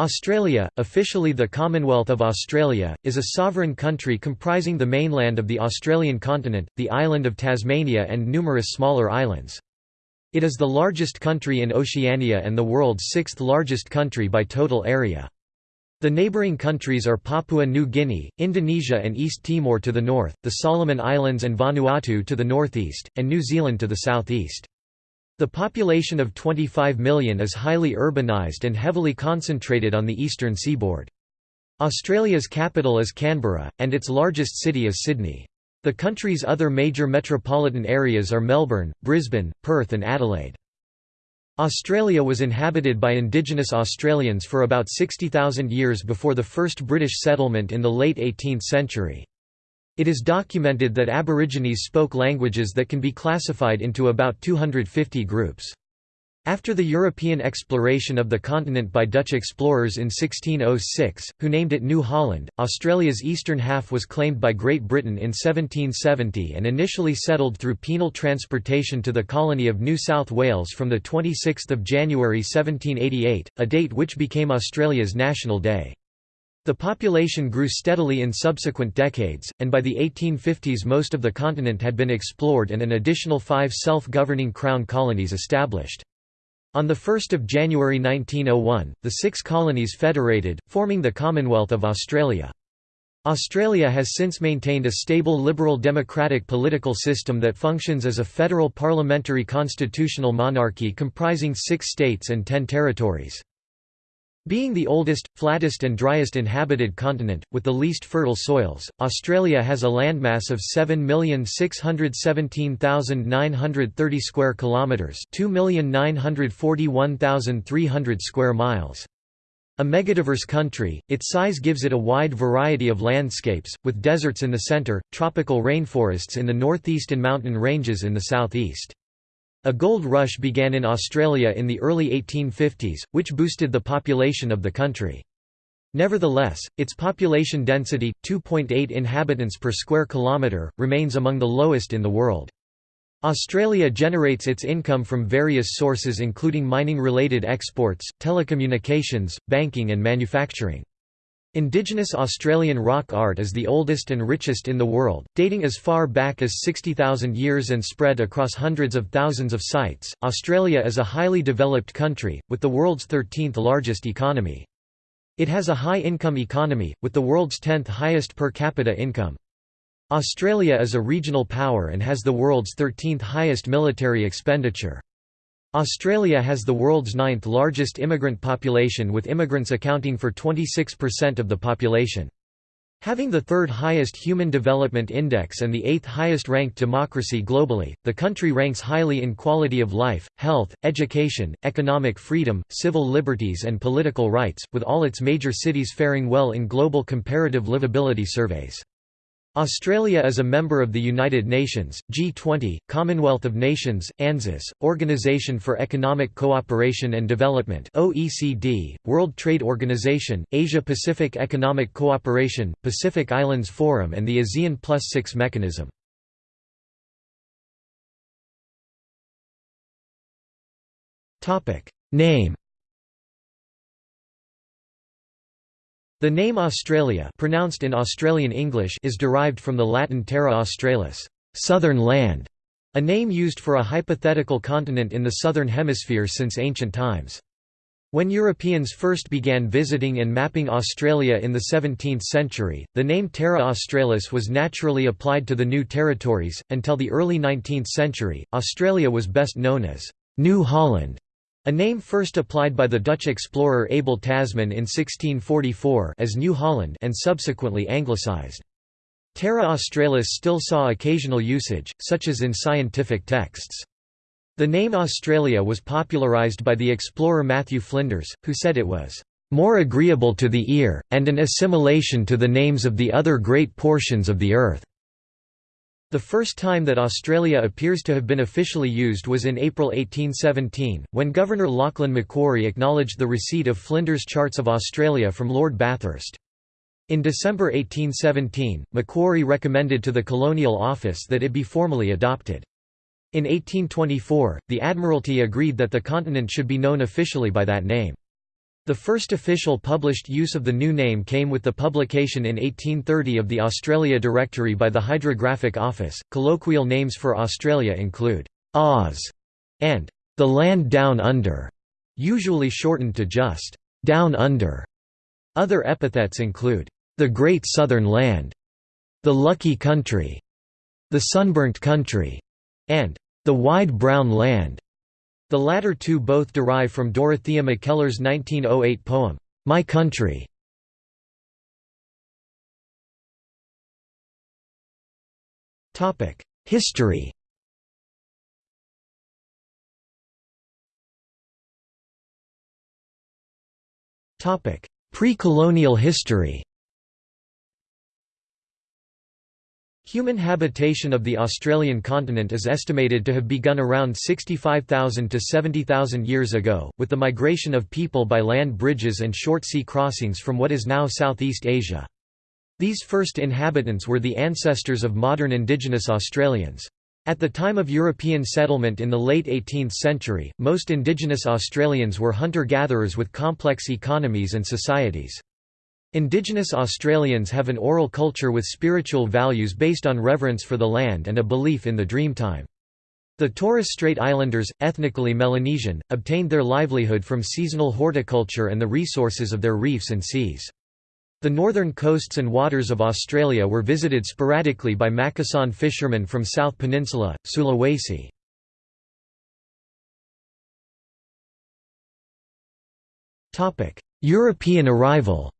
Australia, officially the Commonwealth of Australia, is a sovereign country comprising the mainland of the Australian continent, the island of Tasmania and numerous smaller islands. It is the largest country in Oceania and the world's sixth largest country by total area. The neighbouring countries are Papua New Guinea, Indonesia and East Timor to the north, the Solomon Islands and Vanuatu to the northeast, and New Zealand to the southeast. The population of 25 million is highly urbanized and heavily concentrated on the eastern seaboard. Australia's capital is Canberra, and its largest city is Sydney. The country's other major metropolitan areas are Melbourne, Brisbane, Perth and Adelaide. Australia was inhabited by indigenous Australians for about 60,000 years before the first British settlement in the late 18th century. It is documented that Aborigines spoke languages that can be classified into about 250 groups. After the European exploration of the continent by Dutch explorers in 1606, who named it New Holland, Australia's eastern half was claimed by Great Britain in 1770 and initially settled through penal transportation to the colony of New South Wales from 26 January 1788, a date which became Australia's National Day. The population grew steadily in subsequent decades, and by the 1850s most of the continent had been explored and an additional five self-governing crown colonies established. On 1 January 1901, the six colonies federated, forming the Commonwealth of Australia. Australia has since maintained a stable liberal democratic political system that functions as a federal parliamentary constitutional monarchy comprising six states and ten territories. Being the oldest, flattest and driest inhabited continent, with the least fertile soils, Australia has a landmass of 7,617,930 square kilometres 2,941,300 square miles. A megadiverse country, its size gives it a wide variety of landscapes, with deserts in the centre, tropical rainforests in the northeast and mountain ranges in the southeast. A gold rush began in Australia in the early 1850s, which boosted the population of the country. Nevertheless, its population density, 2.8 inhabitants per square kilometre, remains among the lowest in the world. Australia generates its income from various sources including mining-related exports, telecommunications, banking and manufacturing. Indigenous Australian rock art is the oldest and richest in the world, dating as far back as 60,000 years and spread across hundreds of thousands of sites. Australia is a highly developed country, with the world's 13th largest economy. It has a high income economy, with the world's 10th highest per capita income. Australia is a regional power and has the world's 13th highest military expenditure. Australia has the world's ninth largest immigrant population with immigrants accounting for 26% of the population. Having the third highest Human Development Index and the eighth highest ranked democracy globally, the country ranks highly in quality of life, health, education, economic freedom, civil liberties and political rights, with all its major cities faring well in global comparative livability surveys. Australia is a member of the United Nations, G20, Commonwealth of Nations, ANZUS, Organisation for Economic Cooperation and Development OECD, World Trade Organization, Asia-Pacific Economic Cooperation, Pacific Islands Forum and the ASEAN Plus Six mechanism. Name The name Australia pronounced in Australian English is derived from the Latin terra australis southern land", a name used for a hypothetical continent in the southern hemisphere since ancient times. When Europeans first began visiting and mapping Australia in the 17th century, the name Terra Australis was naturally applied to the new territories. Until the early 19th century, Australia was best known as New Holland a name first applied by the Dutch explorer Abel Tasman in 1644 as New Holland and subsequently anglicised. Terra Australis still saw occasional usage, such as in scientific texts. The name Australia was popularised by the explorer Matthew Flinders, who said it was more agreeable to the ear, and an assimilation to the names of the other great portions of the earth. The first time that Australia appears to have been officially used was in April 1817, when Governor Lachlan Macquarie acknowledged the receipt of Flinders' Charts of Australia from Lord Bathurst. In December 1817, Macquarie recommended to the Colonial Office that it be formally adopted. In 1824, the Admiralty agreed that the continent should be known officially by that name. The first official published use of the new name came with the publication in 1830 of the Australia Directory by the Hydrographic Office. Colloquial names for Australia include Oz and the land down under, usually shortened to just down under. Other epithets include the Great Southern Land, the Lucky Country, the Sunburnt Country, and the Wide Brown Land. The latter two both derive from Dorothea Mackellar's 1908 poem, My Country. History Pre-colonial history Human habitation of the Australian continent is estimated to have begun around 65,000 to 70,000 years ago, with the migration of people by land bridges and short sea crossings from what is now Southeast Asia. These first inhabitants were the ancestors of modern indigenous Australians. At the time of European settlement in the late 18th century, most indigenous Australians were hunter-gatherers with complex economies and societies. Indigenous Australians have an oral culture with spiritual values based on reverence for the land and a belief in the dreamtime. The Torres Strait Islanders, ethnically Melanesian, obtained their livelihood from seasonal horticulture and the resources of their reefs and seas. The northern coasts and waters of Australia were visited sporadically by Macassan fishermen from South Peninsula, Sulawesi. European arrival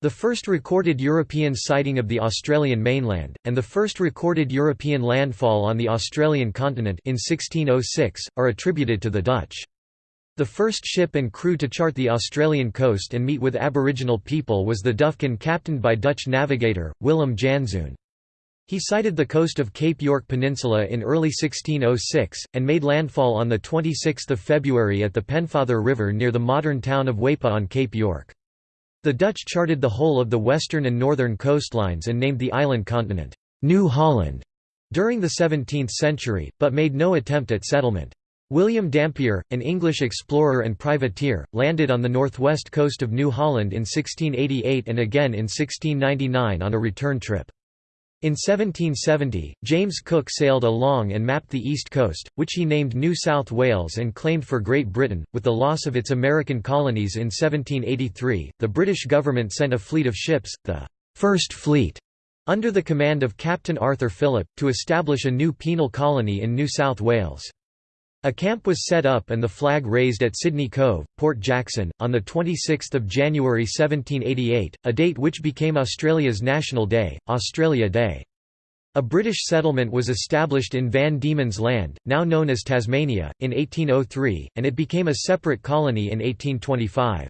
The first recorded European sighting of the Australian mainland, and the first recorded European landfall on the Australian continent in 1606, are attributed to the Dutch. The first ship and crew to chart the Australian coast and meet with Aboriginal people was the Duyfken captained by Dutch navigator, Willem Janszoon. He sighted the coast of Cape York Peninsula in early 1606, and made landfall on 26 February at the Pennefather River near the modern town of Weipa on Cape York. The Dutch charted the whole of the western and northern coastlines and named the island continent, New Holland, during the 17th century, but made no attempt at settlement. William Dampier, an English explorer and privateer, landed on the northwest coast of New Holland in 1688 and again in 1699 on a return trip. In 1770, James Cook sailed along and mapped the east coast, which he named New South Wales and claimed for Great Britain. With the loss of its American colonies in 1783, the British government sent a fleet of ships, the First Fleet, under the command of Captain Arthur Phillip, to establish a new penal colony in New South Wales. A camp was set up and the flag raised at Sydney Cove, Port Jackson, on 26 January 1788, a date which became Australia's National Day, Australia Day. A British settlement was established in Van Diemen's Land, now known as Tasmania, in 1803, and it became a separate colony in 1825.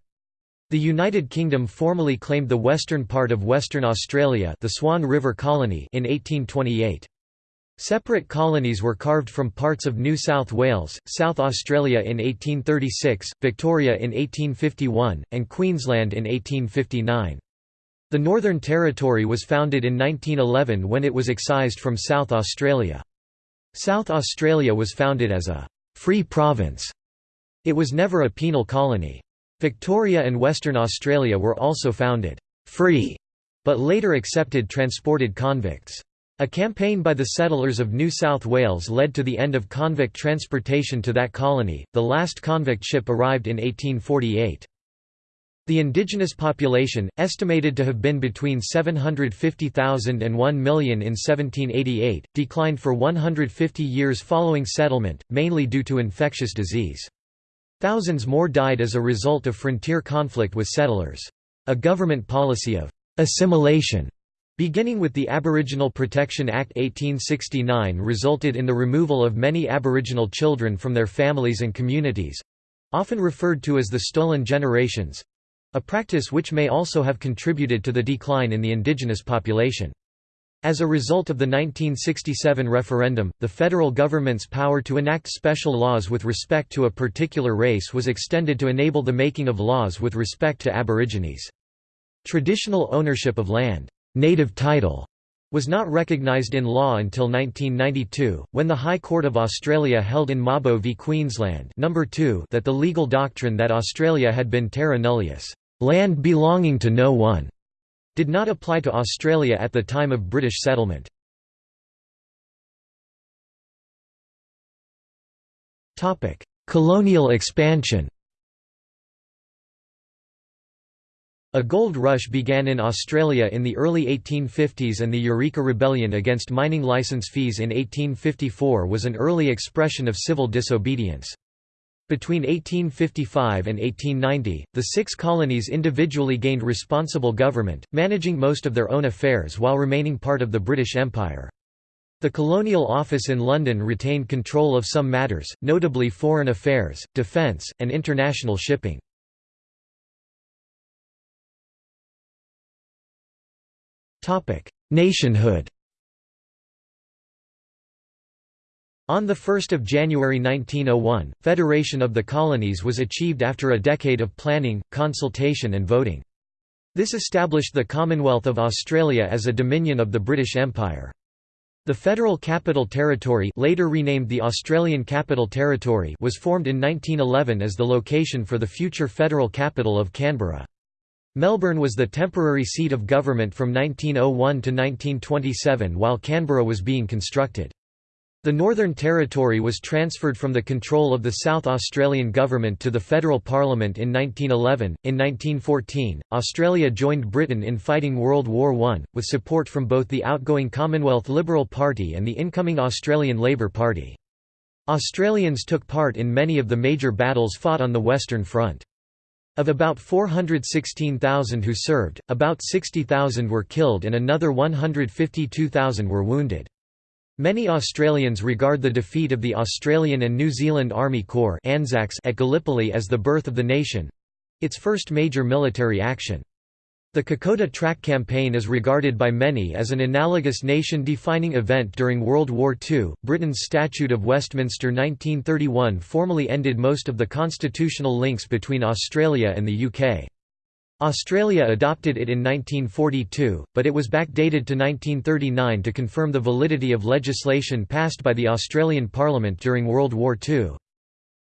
The United Kingdom formally claimed the western part of Western Australia the Swan River Colony in 1828. Separate colonies were carved from parts of New South Wales, South Australia in 1836, Victoria in 1851, and Queensland in 1859. The Northern Territory was founded in 1911 when it was excised from South Australia. South Australia was founded as a «free province». It was never a penal colony. Victoria and Western Australia were also founded «free», but later accepted transported convicts. A campaign by the settlers of New South Wales led to the end of convict transportation to that colony. The last convict ship arrived in 1848. The indigenous population, estimated to have been between 750,000 and 1 million in 1788, declined for 150 years following settlement, mainly due to infectious disease. Thousands more died as a result of frontier conflict with settlers. A government policy of assimilation Beginning with the Aboriginal Protection Act 1869 resulted in the removal of many Aboriginal children from their families and communities—often referred to as the stolen generations—a practice which may also have contributed to the decline in the indigenous population. As a result of the 1967 referendum, the federal government's power to enact special laws with respect to a particular race was extended to enable the making of laws with respect to Aborigines. Traditional ownership of land native title, was not recognised in law until 1992, when the High Court of Australia held in Mabo v Queensland number 2 that the legal doctrine that Australia had been terra nullius land belonging to no one", did not apply to Australia at the time of British settlement. Colonial expansion A gold rush began in Australia in the early 1850s and the Eureka Rebellion against mining licence fees in 1854 was an early expression of civil disobedience. Between 1855 and 1890, the six colonies individually gained responsible government, managing most of their own affairs while remaining part of the British Empire. The Colonial Office in London retained control of some matters, notably foreign affairs, defence, and international shipping. Nationhood On 1 January 1901, Federation of the Colonies was achieved after a decade of planning, consultation and voting. This established the Commonwealth of Australia as a dominion of the British Empire. The Federal Capital Territory later renamed the Australian Capital Territory was formed in 1911 as the location for the future federal capital of Canberra. Melbourne was the temporary seat of government from 1901 to 1927 while Canberra was being constructed. The Northern Territory was transferred from the control of the South Australian Government to the Federal Parliament in 1911. In 1914, Australia joined Britain in fighting World War I, with support from both the outgoing Commonwealth Liberal Party and the incoming Australian Labor Party. Australians took part in many of the major battles fought on the Western Front. Of about 416,000 who served, about 60,000 were killed and another 152,000 were wounded. Many Australians regard the defeat of the Australian and New Zealand Army Corps at Gallipoli as the birth of the nation—its first major military action. The Kokoda Track Campaign is regarded by many as an analogous nation-defining event during World War II. Britain's Statute of Westminster 1931 formally ended most of the constitutional links between Australia and the UK. Australia adopted it in 1942, but it was backdated to 1939 to confirm the validity of legislation passed by the Australian Parliament during World War II.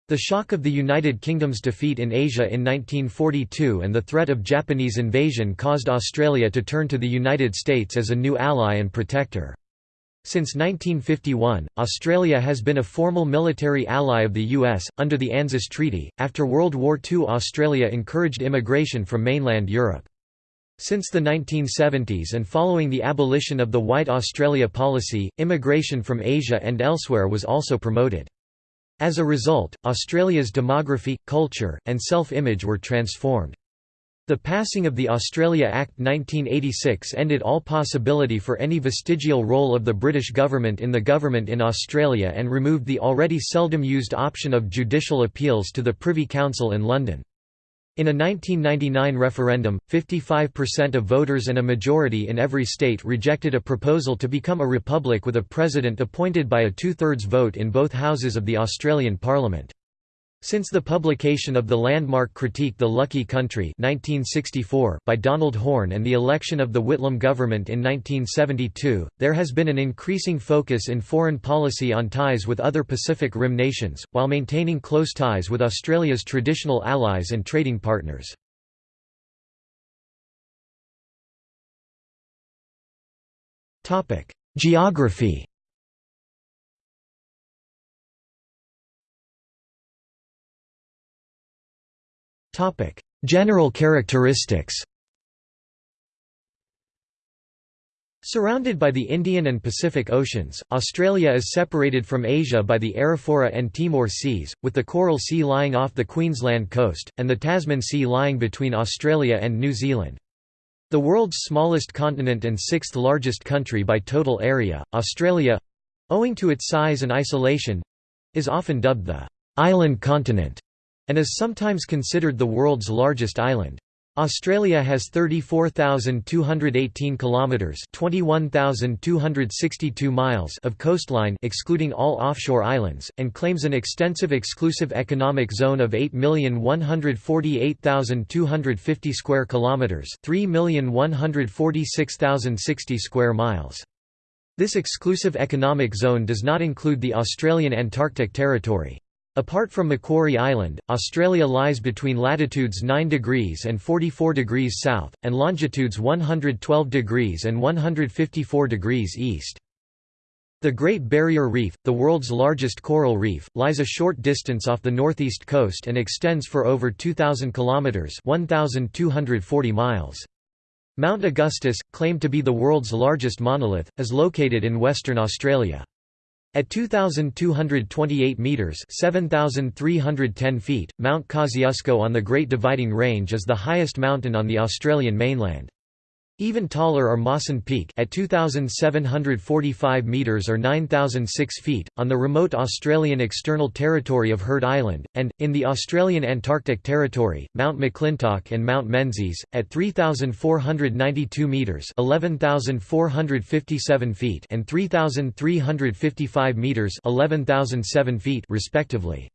The shock of the United Kingdom's defeat in Asia in 1942 and the threat of Japanese invasion caused Australia to turn to the United States as a new ally and protector. Since 1951, Australia has been a formal military ally of the U.S., under the ANZUS Treaty. After World War II, Australia encouraged immigration from mainland Europe. Since the 1970s and following the abolition of the White Australia policy, immigration from Asia and elsewhere was also promoted. As a result, Australia's demography, culture, and self-image were transformed. The passing of the Australia Act 1986 ended all possibility for any vestigial role of the British government in the government in Australia and removed the already seldom used option of judicial appeals to the Privy Council in London. In a 1999 referendum, 55% of voters and a majority in every state rejected a proposal to become a republic with a president appointed by a two-thirds vote in both houses of the Australian Parliament. Since the publication of the landmark critique The Lucky Country 1964 by Donald Horne and the election of the Whitlam government in 1972, there has been an increasing focus in foreign policy on ties with other Pacific Rim nations, while maintaining close ties with Australia's traditional allies and trading partners. Geography General characteristics Surrounded by the Indian and Pacific Oceans, Australia is separated from Asia by the Arafura and Timor Seas, with the Coral Sea lying off the Queensland coast, and the Tasman Sea lying between Australia and New Zealand. The world's smallest continent and sixth largest country by total area, Australia—owing to its size and isolation—is often dubbed the «island continent» and is sometimes considered the world's largest island. Australia has 34,218 kilometers, 21,262 miles of coastline excluding all offshore islands and claims an extensive exclusive economic zone of 8,148,250 square kilometers, 3,146,060 square miles. This exclusive economic zone does not include the Australian Antarctic Territory. Apart from Macquarie Island, Australia lies between latitudes 9 degrees and 44 degrees south, and longitudes 112 degrees and 154 degrees east. The Great Barrier Reef, the world's largest coral reef, lies a short distance off the northeast coast and extends for over 2,000 kilometres 1,240 miles. Mount Augustus, claimed to be the world's largest monolith, is located in Western Australia. At 2,228 metres 7,310 feet, Mount Kosciuszko on the Great Dividing Range is the highest mountain on the Australian mainland. Even taller are Mawson Peak at 2,745 metres or 9,006 feet, on the remote Australian external territory of Heard Island, and, in the Australian Antarctic Territory, Mount McClintock and Mount Menzies, at 3,492 metres 11,457 feet and 3,355 metres 11,007 feet respectively.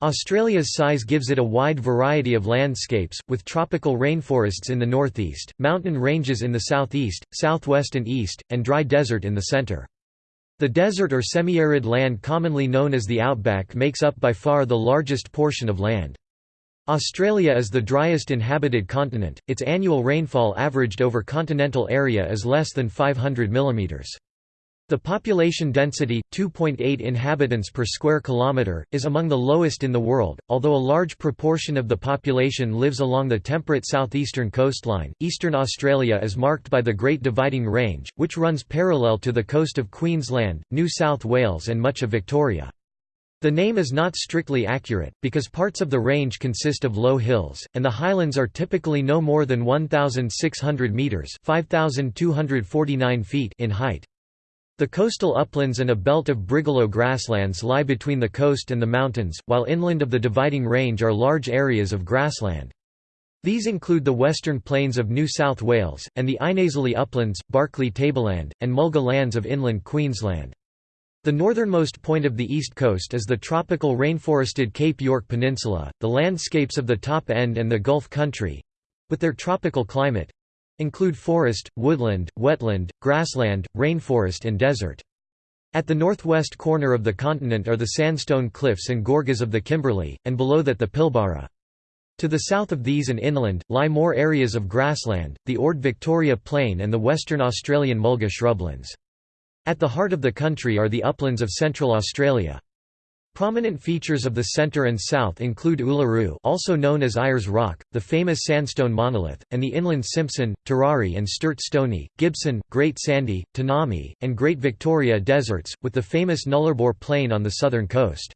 Australia's size gives it a wide variety of landscapes, with tropical rainforests in the northeast, mountain ranges in the southeast, southwest and east, and dry desert in the centre. The desert or semi-arid land commonly known as the outback makes up by far the largest portion of land. Australia is the driest inhabited continent, its annual rainfall averaged over continental area is less than 500 mm. The population density, 2.8 inhabitants per square kilometre, is among the lowest in the world, although a large proportion of the population lives along the temperate southeastern coastline. Eastern Australia is marked by the Great Dividing Range, which runs parallel to the coast of Queensland, New South Wales and much of Victoria. The name is not strictly accurate, because parts of the range consist of low hills, and the highlands are typically no more than 1,600 metres feet in height. The coastal uplands and a belt of brigalow grasslands lie between the coast and the mountains, while inland of the dividing range are large areas of grassland. These include the western plains of New South Wales, and the Einasleigh uplands, Barkly tableland, and Mulga lands of inland Queensland. The northernmost point of the east coast is the tropical rainforested Cape York Peninsula, the landscapes of the top end and the Gulf country—with their tropical climate, include forest, woodland, wetland, grassland, rainforest and desert. At the northwest corner of the continent are the sandstone cliffs and gorges of the Kimberley, and below that the Pilbara. To the south of these and inland, lie more areas of grassland, the Ord Victoria Plain and the Western Australian mulga shrublands. At the heart of the country are the uplands of Central Australia. Prominent features of the center and south include Uluru also known as Ayers Rock, the famous sandstone monolith, and the inland Simpson, Tirari and Sturt Stony, Gibson, Great Sandy, Tanami, and Great Victoria deserts, with the famous Nullarbor Plain on the southern coast.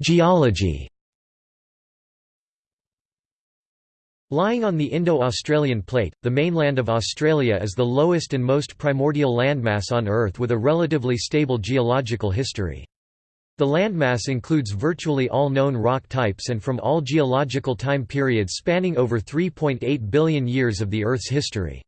Geology Lying on the Indo-Australian Plate, the mainland of Australia is the lowest and most primordial landmass on Earth with a relatively stable geological history. The landmass includes virtually all known rock types and from all geological time periods spanning over 3.8 billion years of the Earth's history.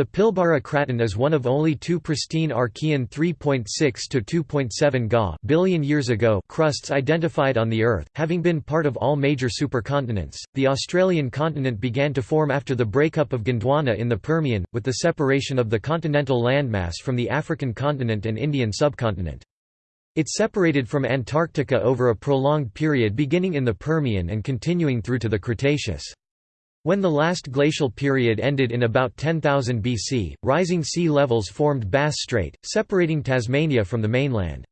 The Pilbara craton is one of only two pristine Archean 3.6 to 2.7 Ga billion years ago crusts identified on the Earth, having been part of all major supercontinents. The Australian continent began to form after the breakup of Gondwana in the Permian, with the separation of the continental landmass from the African continent and Indian subcontinent. It separated from Antarctica over a prolonged period beginning in the Permian and continuing through to the Cretaceous. When the last glacial period ended in about 10,000 BC, rising sea levels formed Bass Strait, separating Tasmania from the mainland.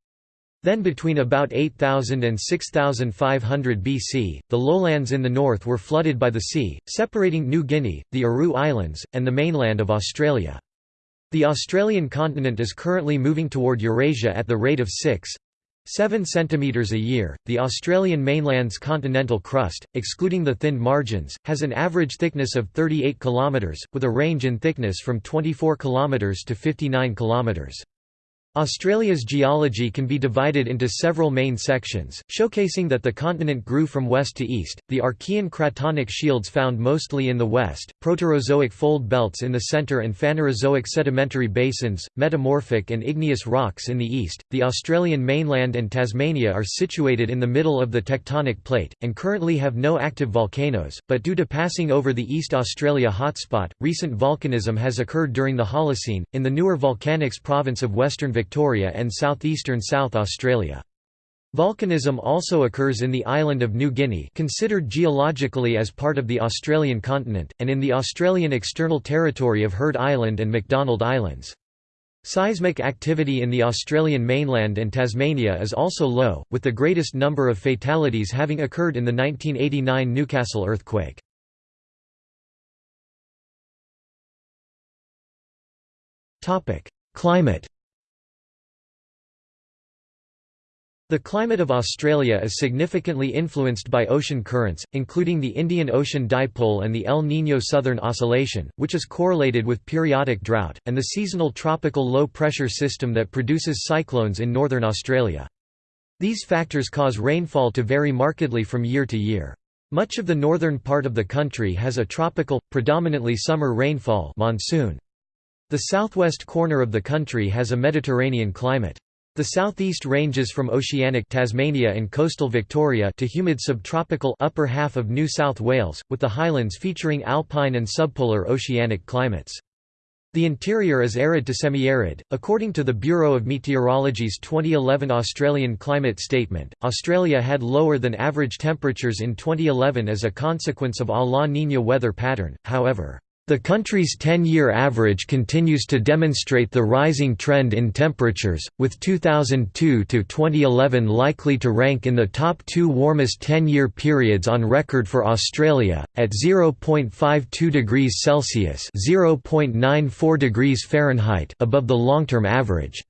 Then between about 8000 and 6500 BC, the lowlands in the north were flooded by the sea, separating New Guinea, the Aru Islands, and the mainland of Australia. The Australian continent is currently moving toward Eurasia at the rate of 6 7 cm a year. The Australian mainland's continental crust, excluding the thinned margins, has an average thickness of 38 km, with a range in thickness from 24 km to 59 km. Australia's geology can be divided into several main sections, showcasing that the continent grew from west to east, the Archean cratonic shields found mostly in the west, Proterozoic fold belts in the centre and Phanerozoic sedimentary basins, metamorphic and igneous rocks in the east. The Australian mainland and Tasmania are situated in the middle of the tectonic plate, and currently have no active volcanoes, but due to passing over the East Australia hotspot, recent volcanism has occurred during the Holocene, in the newer volcanics province of Western Victoria Victoria and southeastern South Australia. Volcanism also occurs in the island of New Guinea considered geologically as part of the Australian continent, and in the Australian external territory of Heard Island and McDonald Islands. Seismic activity in the Australian mainland and Tasmania is also low, with the greatest number of fatalities having occurred in the 1989 Newcastle earthquake. Climate The climate of Australia is significantly influenced by ocean currents, including the Indian Ocean Dipole and the El Niño Southern Oscillation, which is correlated with periodic drought, and the seasonal tropical low-pressure system that produces cyclones in northern Australia. These factors cause rainfall to vary markedly from year to year. Much of the northern part of the country has a tropical, predominantly summer rainfall monsoon. The southwest corner of the country has a Mediterranean climate. The southeast ranges from oceanic Tasmania and coastal Victoria to humid subtropical upper half of New South Wales, with the highlands featuring alpine and subpolar oceanic climates. The interior is arid to semi-arid. According to the Bureau of Meteorology's 2011 Australian climate statement, Australia had lower than average temperatures in 2011 as a consequence of a La Niña weather pattern. However, the country's 10-year average continues to demonstrate the rising trend in temperatures, with 2002 to 2011 likely to rank in the top two warmest 10-year periods on record for Australia, at 0.52 degrees Celsius (0.94 degrees Fahrenheit) above the long-term average.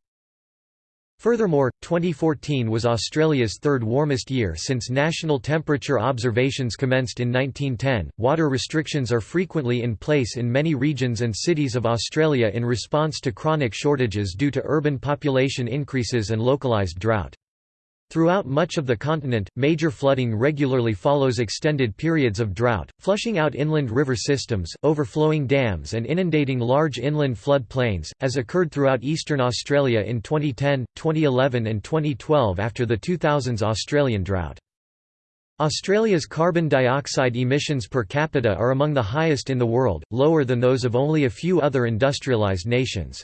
Furthermore, 2014 was Australia's third warmest year since national temperature observations commenced in 1910. Water restrictions are frequently in place in many regions and cities of Australia in response to chronic shortages due to urban population increases and localised drought. Throughout much of the continent, major flooding regularly follows extended periods of drought, flushing out inland river systems, overflowing dams and inundating large inland flood plains, as occurred throughout eastern Australia in 2010, 2011 and 2012 after the 2000s Australian drought. Australia's carbon dioxide emissions per capita are among the highest in the world, lower than those of only a few other industrialised nations.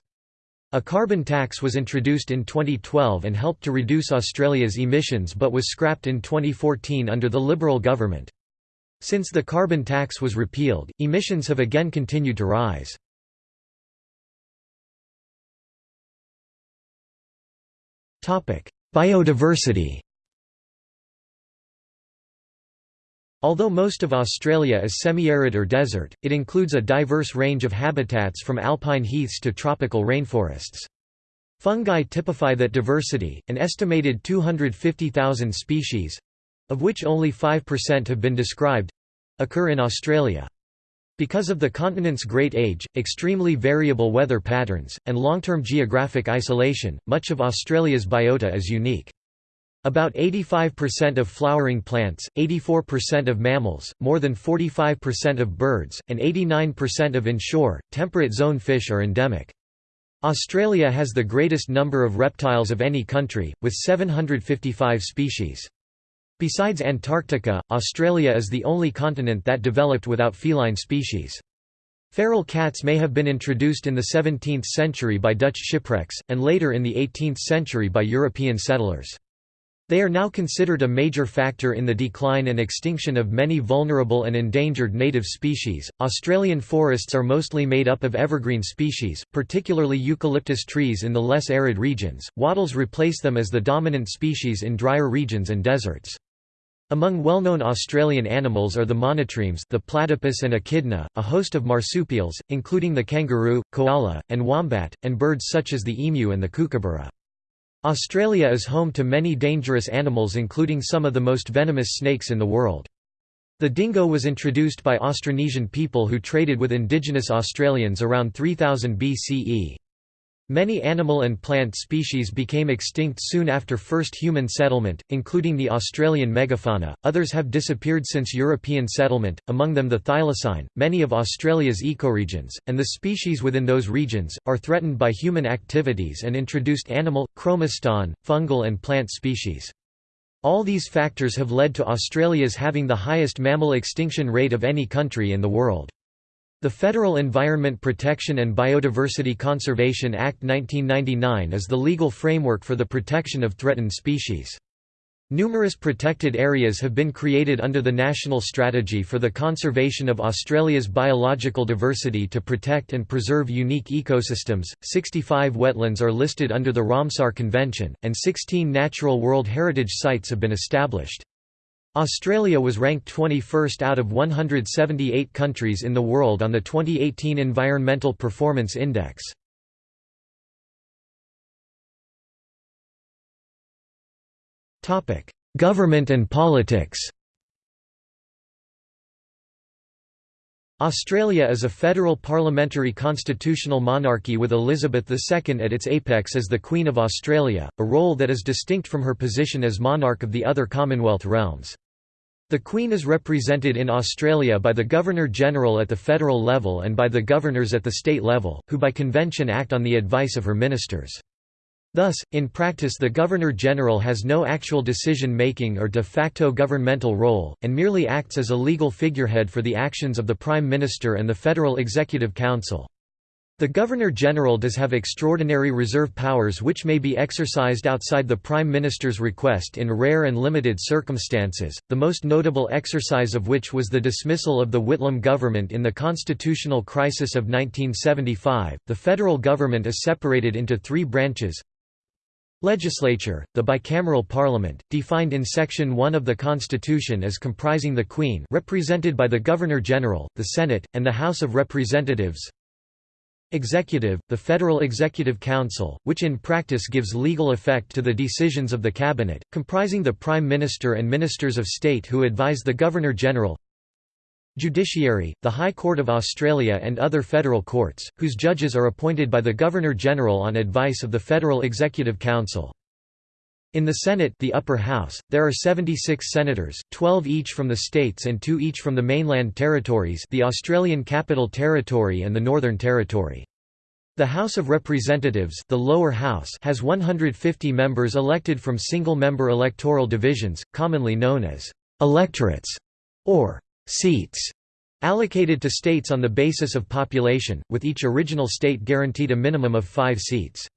A carbon tax was introduced in 2012 and helped to reduce Australia's emissions but was scrapped in 2014 under the Liberal government. Since the carbon tax was repealed, emissions have again continued to rise. Biodiversity Although most of Australia is semi-arid or desert, it includes a diverse range of habitats from alpine heaths to tropical rainforests. Fungi typify that diversity, an estimated 250,000 species—of which only 5% have been described—occur in Australia. Because of the continent's great age, extremely variable weather patterns, and long-term geographic isolation, much of Australia's biota is unique. About 85% of flowering plants, 84% of mammals, more than 45% of birds, and 89% of inshore, temperate zone fish are endemic. Australia has the greatest number of reptiles of any country, with 755 species. Besides Antarctica, Australia is the only continent that developed without feline species. Feral cats may have been introduced in the 17th century by Dutch shipwrecks, and later in the 18th century by European settlers. They are now considered a major factor in the decline and extinction of many vulnerable and endangered native species. Australian forests are mostly made up of evergreen species, particularly eucalyptus trees in the less arid regions. Wattles replace them as the dominant species in drier regions and deserts. Among well-known Australian animals are the monotremes the platypus and echidna, a host of marsupials, including the kangaroo, koala, and wombat, and birds such as the emu and the kookaburra. Australia is home to many dangerous animals including some of the most venomous snakes in the world. The dingo was introduced by Austronesian people who traded with indigenous Australians around 3000 BCE. Many animal and plant species became extinct soon after first human settlement, including the Australian megafauna. Others have disappeared since European settlement, among them the thylacine, many of Australia's ecoregions, and the species within those regions, are threatened by human activities and introduced animal, chromistan, fungal and plant species. All these factors have led to Australia's having the highest mammal extinction rate of any country in the world. The Federal Environment Protection and Biodiversity Conservation Act 1999 is the legal framework for the protection of threatened species. Numerous protected areas have been created under the National Strategy for the Conservation of Australia's Biological Diversity to protect and preserve unique ecosystems. 65 wetlands are listed under the Ramsar Convention, and 16 natural World Heritage Sites have been established. Australia was ranked 21st out of 178 countries in the world on the 2018 Environmental Performance Index. Government and politics Australia is a federal parliamentary constitutional monarchy with Elizabeth II at its apex as the Queen of Australia, a role that is distinct from her position as monarch of the other Commonwealth realms. The Queen is represented in Australia by the Governor-General at the federal level and by the governors at the state level, who by convention act on the advice of her ministers. Thus, in practice the Governor-General has no actual decision-making or de facto governmental role, and merely acts as a legal figurehead for the actions of the Prime Minister and the Federal Executive Council. The Governor-General does have extraordinary reserve powers which may be exercised outside the Prime Minister's request in rare and limited circumstances, the most notable exercise of which was the dismissal of the Whitlam government in the constitutional crisis of 1975. The federal government is separated into three branches Legislature, the bicameral parliament, defined in Section 1 of the Constitution as comprising the Queen represented by the Governor-General, the Senate, and the House of Representatives Executive, the Federal Executive Council, which in practice gives legal effect to the decisions of the Cabinet, comprising the Prime Minister and Ministers of State who advise the Governor-General Judiciary, the High Court of Australia and other federal courts, whose judges are appointed by the Governor-General on advice of the Federal Executive Council. In the Senate the upper house, there are 76 senators, 12 each from the states and 2 each from the mainland territories the Australian Capital Territory and the Northern Territory. The House of Representatives the lower house has 150 members elected from single-member electoral divisions, commonly known as «electorates» or «seats», allocated to states on the basis of population, with each original state guaranteed a minimum of five seats.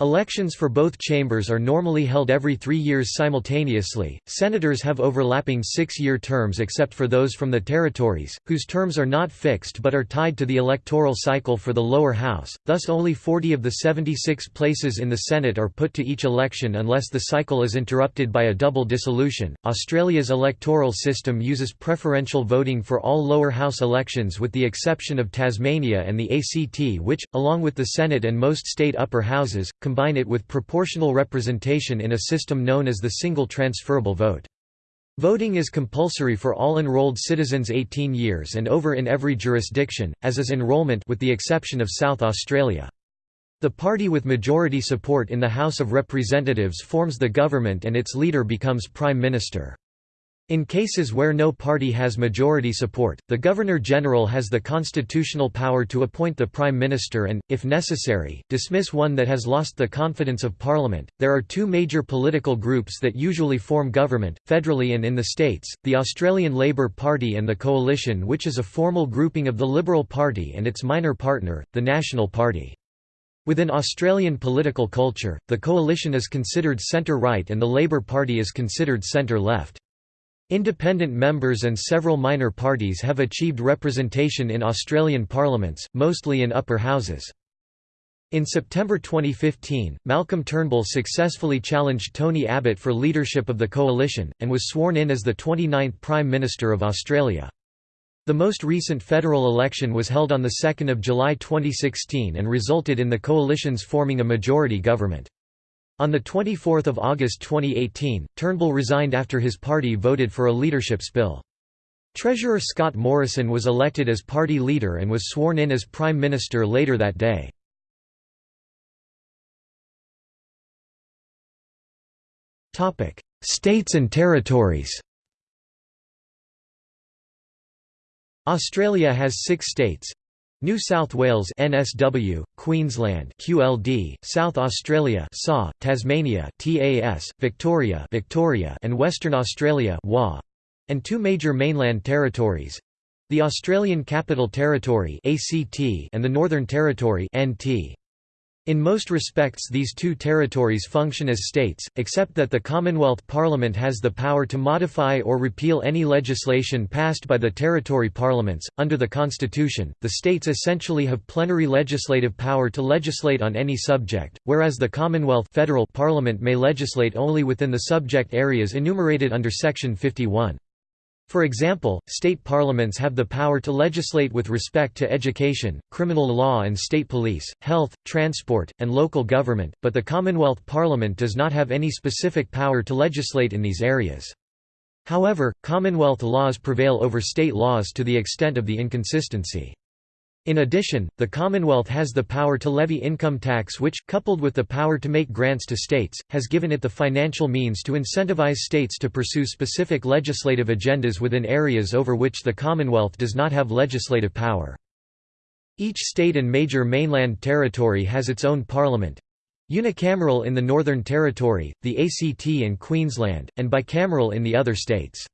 Elections for both chambers are normally held every three years simultaneously. Senators have overlapping six year terms except for those from the territories, whose terms are not fixed but are tied to the electoral cycle for the lower house, thus, only 40 of the 76 places in the Senate are put to each election unless the cycle is interrupted by a double dissolution. Australia's electoral system uses preferential voting for all lower house elections with the exception of Tasmania and the ACT, which, along with the Senate and most state upper houses, combine it with proportional representation in a system known as the single transferable vote. Voting is compulsory for all enrolled citizens 18 years and over in every jurisdiction, as is enrollment with the exception of South Australia. The party with majority support in the House of Representatives forms the government and its leader becomes Prime Minister. In cases where no party has majority support, the Governor-General has the constitutional power to appoint the Prime Minister and, if necessary, dismiss one that has lost the confidence of Parliament. There are two major political groups that usually form government, federally and in the states the Australian Labor Party and the Coalition, which is a formal grouping of the Liberal Party and its minor partner, the National Party. Within Australian political culture, the Coalition is considered centre-right and the Labor Party is considered centre-left. Independent members and several minor parties have achieved representation in Australian parliaments, mostly in upper houses. In September 2015, Malcolm Turnbull successfully challenged Tony Abbott for leadership of the coalition, and was sworn in as the 29th Prime Minister of Australia. The most recent federal election was held on 2 July 2016 and resulted in the coalition's forming a majority government. On 24 August 2018, Turnbull resigned after his party voted for a leadership spill. Treasurer Scott Morrison was elected as party leader and was sworn in as Prime Minister later that day. States and territories Australia has six states New South Wales NSW, Queensland QLD, South Australia SA, Tasmania TAS, Victoria Victoria and Western Australia WA, and two major mainland territories the Australian Capital Territory ACT and the Northern Territory NT. In most respects these two territories function as states, except that the Commonwealth Parliament has the power to modify or repeal any legislation passed by the territory parliaments. Under the Constitution, the states essentially have plenary legislative power to legislate on any subject, whereas the Commonwealth federal Parliament may legislate only within the subject areas enumerated under Section 51. For example, state parliaments have the power to legislate with respect to education, criminal law and state police, health, transport, and local government, but the Commonwealth Parliament does not have any specific power to legislate in these areas. However, Commonwealth laws prevail over state laws to the extent of the inconsistency. In addition, the Commonwealth has the power to levy income tax which, coupled with the power to make grants to states, has given it the financial means to incentivize states to pursue specific legislative agendas within areas over which the Commonwealth does not have legislative power. Each state and major mainland territory has its own parliament, unicameral in the Northern Territory, the ACT and Queensland, and bicameral in the other states.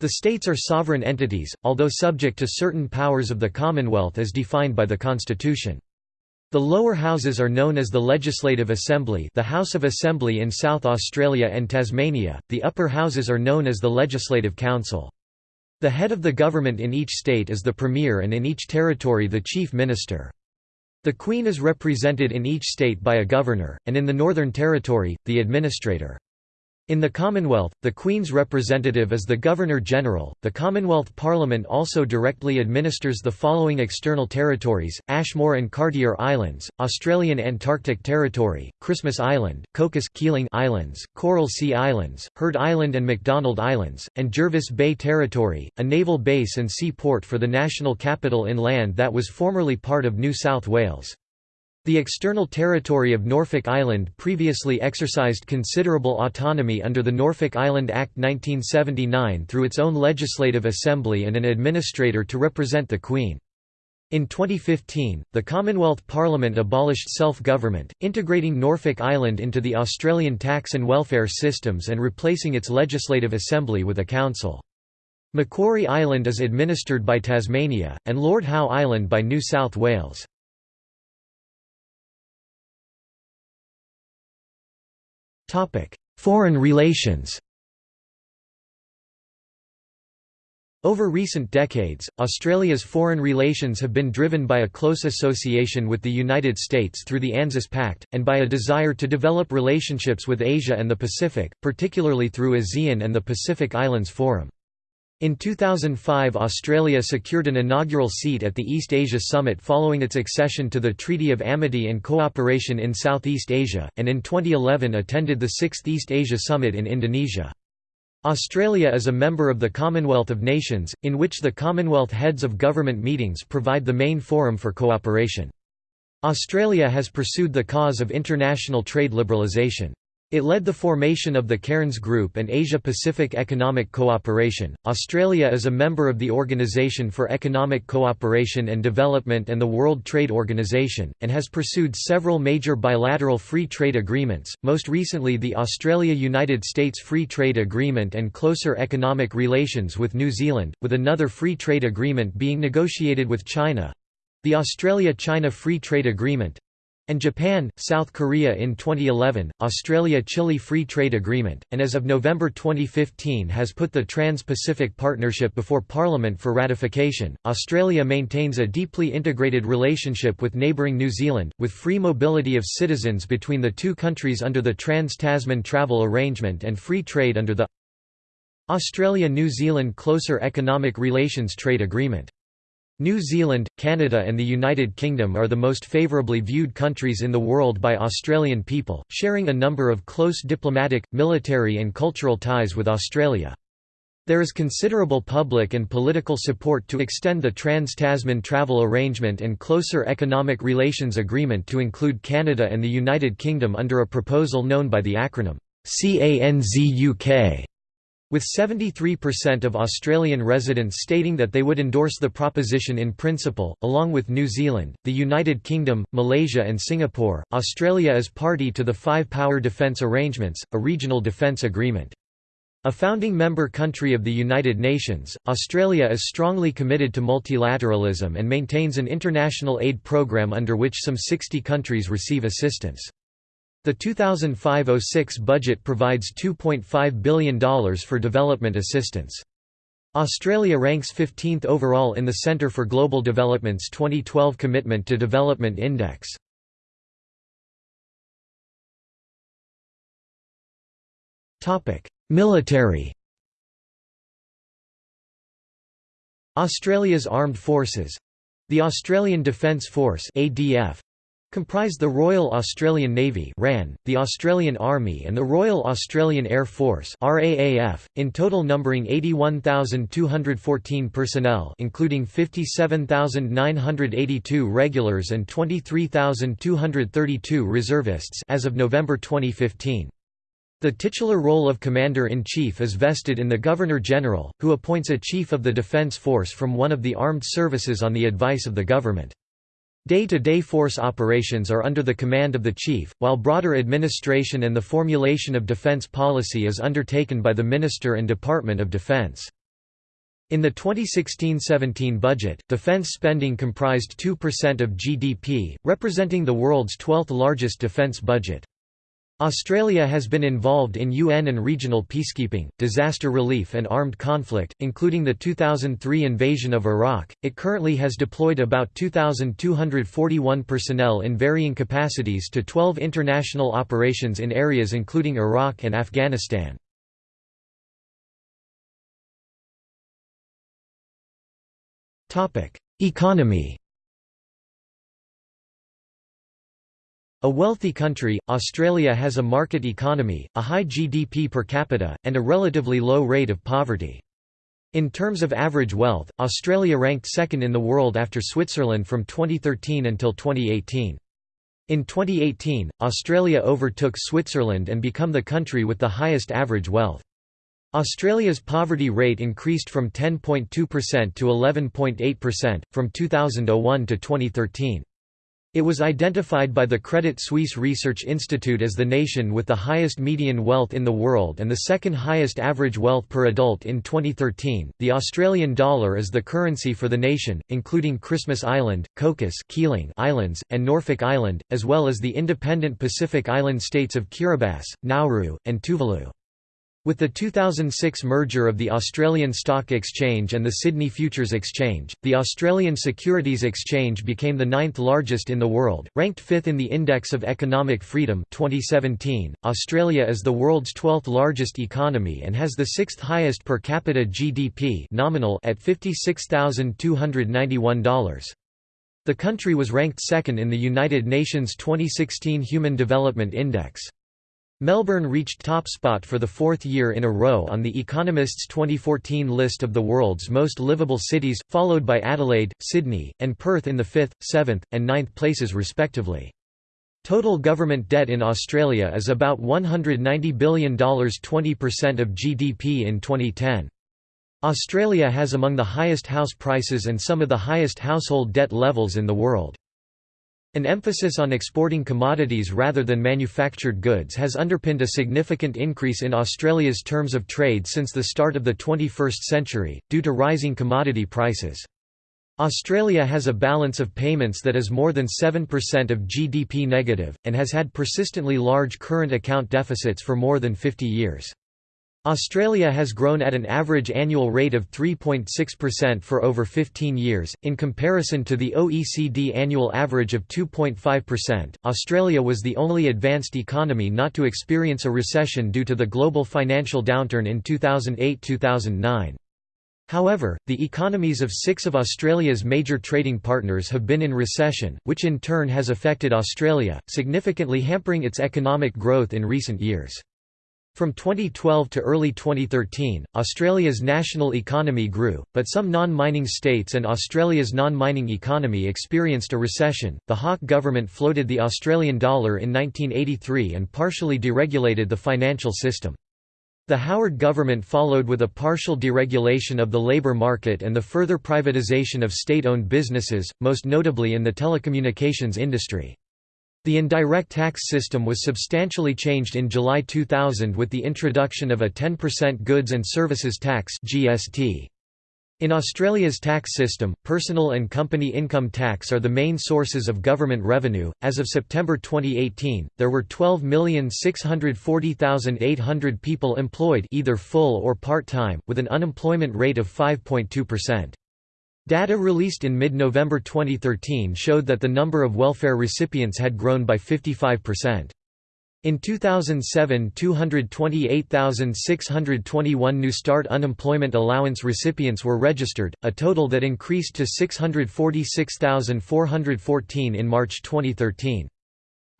The states are sovereign entities, although subject to certain powers of the Commonwealth as defined by the Constitution. The lower houses are known as the Legislative Assembly the House of Assembly in South Australia and Tasmania, the upper houses are known as the Legislative Council. The head of the government in each state is the Premier and in each territory the Chief Minister. The Queen is represented in each state by a governor, and in the Northern Territory, the administrator. In the Commonwealth, the Queen's representative is the Governor-General. The Commonwealth Parliament also directly administers the following external territories: Ashmore and Cartier Islands, Australian Antarctic Territory, Christmas Island, Cocos Keeling Islands, Coral Sea Islands, Heard Island and McDonald Islands, and Jervis Bay Territory, a naval base and seaport for the national capital in land that was formerly part of New South Wales. The external territory of Norfolk Island previously exercised considerable autonomy under the Norfolk Island Act 1979 through its own legislative assembly and an administrator to represent the Queen. In 2015, the Commonwealth Parliament abolished self-government, integrating Norfolk Island into the Australian tax and welfare systems and replacing its legislative assembly with a council. Macquarie Island is administered by Tasmania, and Lord Howe Island by New South Wales. Foreign relations Over recent decades, Australia's foreign relations have been driven by a close association with the United States through the ANZUS Pact, and by a desire to develop relationships with Asia and the Pacific, particularly through ASEAN and the Pacific Islands Forum. In 2005 Australia secured an inaugural seat at the East Asia Summit following its accession to the Treaty of Amity and Cooperation in Southeast Asia, and in 2011 attended the 6th East Asia Summit in Indonesia. Australia is a member of the Commonwealth of Nations, in which the Commonwealth heads of government meetings provide the main forum for cooperation. Australia has pursued the cause of international trade liberalisation. It led the formation of the Cairns Group and Asia-Pacific Economic Cooperation. Australia is a member of the Organisation for Economic Cooperation and Development and the World Trade Organisation, and has pursued several major bilateral free trade agreements, most recently the Australia-United States Free Trade Agreement and closer economic relations with New Zealand, with another free trade agreement being negotiated with China—the Australia-China Free Trade Agreement, and Japan, South Korea in 2011, Australia-Chile Free Trade Agreement, and as of November 2015 has put the Trans-Pacific Partnership before Parliament for ratification. Australia maintains a deeply integrated relationship with neighbouring New Zealand, with free mobility of citizens between the two countries under the Trans-Tasman Travel Arrangement and free trade under the Australia-New Zealand Closer Economic Relations Trade Agreement. New Zealand, Canada and the United Kingdom are the most favourably viewed countries in the world by Australian people, sharing a number of close diplomatic, military and cultural ties with Australia. There is considerable public and political support to extend the Trans-Tasman Travel Arrangement and Closer Economic Relations Agreement to include Canada and the United Kingdom under a proposal known by the acronym CANZUK with 73% of Australian residents stating that they would endorse the proposition in principle, along with New Zealand, the United Kingdom, Malaysia and Singapore, Australia is party to the Five Power Defence Arrangements, a regional defence agreement. A founding member country of the United Nations, Australia is strongly committed to multilateralism and maintains an international aid program under which some 60 countries receive assistance. The 2005–06 budget provides $2.5 billion for development assistance. Australia ranks 15th overall in the Centre for Global Development's 2012 Commitment to Development Index. Military Australia's armed forces the Australian Defence Force ADF comprise the Royal Australian Navy (RAN), the Australian Army and the Royal Australian Air Force (RAAF), in total numbering 81,214 personnel, including 57,982 regulars and 23,232 reservists as of November 2015. The titular role of Commander-in-Chief is vested in the Governor-General, who appoints a Chief of the Defence Force from one of the armed services on the advice of the government. Day-to-day -day force operations are under the command of the chief, while broader administration and the formulation of defense policy is undertaken by the Minister and Department of Defense. In the 2016–17 budget, defense spending comprised 2% of GDP, representing the world's 12th largest defense budget. Australia has been involved in UN and regional peacekeeping, disaster relief, and armed conflict, including the 2003 invasion of Iraq. It currently has deployed about 2,241 personnel in varying capacities to 12 international operations in areas including Iraq and Afghanistan. Economy A wealthy country, Australia has a market economy, a high GDP per capita, and a relatively low rate of poverty. In terms of average wealth, Australia ranked second in the world after Switzerland from 2013 until 2018. In 2018, Australia overtook Switzerland and become the country with the highest average wealth. Australia's poverty rate increased from 10.2% to 11.8%, from 2001 to 2013. It was identified by the Credit Suisse Research Institute as the nation with the highest median wealth in the world and the second highest average wealth per adult in 2013. The Australian dollar is the currency for the nation, including Christmas Island, Cocos Keeling Islands, and Norfolk Island, as well as the independent Pacific Island states of Kiribati, Nauru, and Tuvalu. With the 2006 merger of the Australian Stock Exchange and the Sydney Futures Exchange, the Australian Securities Exchange became the ninth largest in the world, ranked fifth in the Index of Economic Freedom 2017. Australia is the world's 12th largest economy and has the sixth highest per capita GDP nominal at $56,291. The country was ranked second in the United Nations 2016 Human Development Index. Melbourne reached top spot for the fourth year in a row on The Economist's 2014 list of the world's most livable cities, followed by Adelaide, Sydney, and Perth in the fifth, seventh, and ninth places respectively. Total government debt in Australia is about $190 billion 20% of GDP in 2010. Australia has among the highest house prices and some of the highest household debt levels in the world. An emphasis on exporting commodities rather than manufactured goods has underpinned a significant increase in Australia's terms of trade since the start of the 21st century, due to rising commodity prices. Australia has a balance of payments that is more than 7% of GDP negative, and has had persistently large current account deficits for more than 50 years. Australia has grown at an average annual rate of 3.6% for over 15 years, in comparison to the OECD annual average of 2.5%. Australia was the only advanced economy not to experience a recession due to the global financial downturn in 2008 2009. However, the economies of six of Australia's major trading partners have been in recession, which in turn has affected Australia, significantly hampering its economic growth in recent years. From 2012 to early 2013, Australia's national economy grew, but some non-mining states and Australia's non-mining economy experienced a recession. The Hawke government floated the Australian dollar in 1983 and partially deregulated the financial system. The Howard government followed with a partial deregulation of the labour market and the further privatisation of state-owned businesses, most notably in the telecommunications industry. The indirect tax system was substantially changed in July 2000 with the introduction of a 10% goods and services tax (GST). In Australia's tax system, personal and company income tax are the main sources of government revenue. As of September 2018, there were 12,640,800 people employed either full or part-time, with an unemployment rate of 5.2%. Data released in mid-November 2013 showed that the number of welfare recipients had grown by 55%. In 2007 228,621 New Start unemployment allowance recipients were registered, a total that increased to 646,414 in March 2013.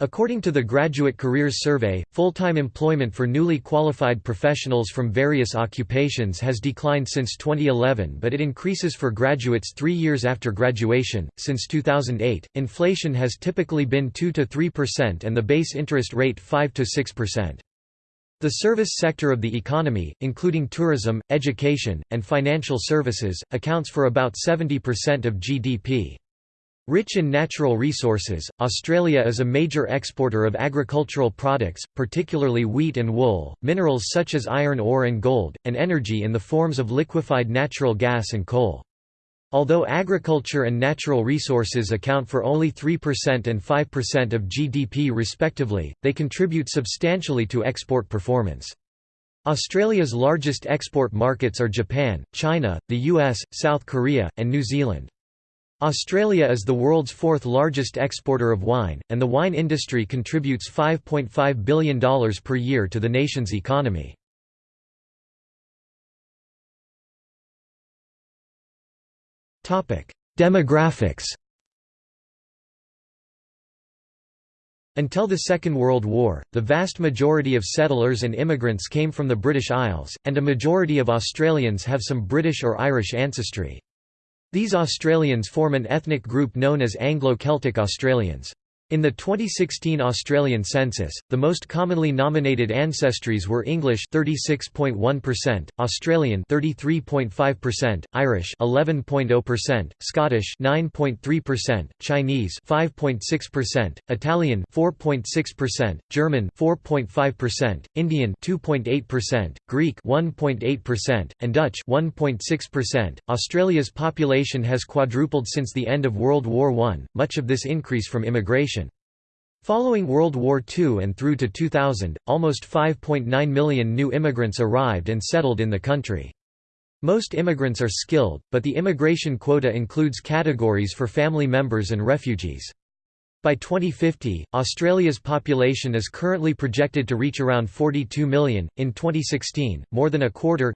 According to the Graduate Careers Survey, full-time employment for newly qualified professionals from various occupations has declined since 2011 but it increases for graduates three years after graduation. Since 2008, inflation has typically been 2 to 3% and the base interest rate 5 to 6%. The service sector of the economy, including tourism, education, and financial services, accounts for about 70% of GDP. Rich in natural resources, Australia is a major exporter of agricultural products, particularly wheat and wool, minerals such as iron ore and gold, and energy in the forms of liquefied natural gas and coal. Although agriculture and natural resources account for only 3% and 5% of GDP respectively, they contribute substantially to export performance. Australia's largest export markets are Japan, China, the US, South Korea, and New Zealand. Australia is the world's fourth largest exporter of wine, and the wine industry contributes $5.5 billion per year to the nation's economy. Demographics Until the Second World War, the vast majority of settlers and immigrants came from the British Isles, and a majority of Australians have some British or Irish ancestry. These Australians form an ethnic group known as Anglo-Celtic Australians. In the 2016 Australian census, the most commonly nominated ancestries were English 36.1%, Australian 33.5%, Irish 11.0%, Scottish 9.3%, Chinese 5.6%, Italian 4.6%, German 4.5%, Indian 2.8%, Greek 1.8%, and Dutch 1.6%. Australia's population has quadrupled since the end of World War I, much of this increase from immigration. Following World War II and through to 2000, almost 5.9 million new immigrants arrived and settled in the country. Most immigrants are skilled, but the immigration quota includes categories for family members and refugees. By 2050, Australia's population is currently projected to reach around 42 million. In 2016, more than a quarter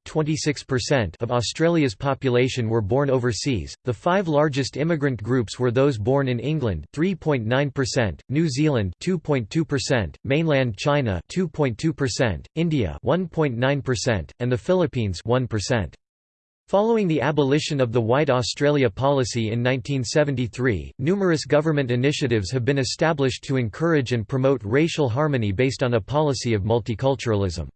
of Australia's population were born overseas. The five largest immigrant groups were those born in England, 3.9%, New Zealand, 2.2%, mainland China, 2.2%, India, 1.9%, and the Philippines, 1%. Following the abolition of the White Australia policy in 1973, numerous government initiatives have been established to encourage and promote racial harmony based on a policy of multiculturalism.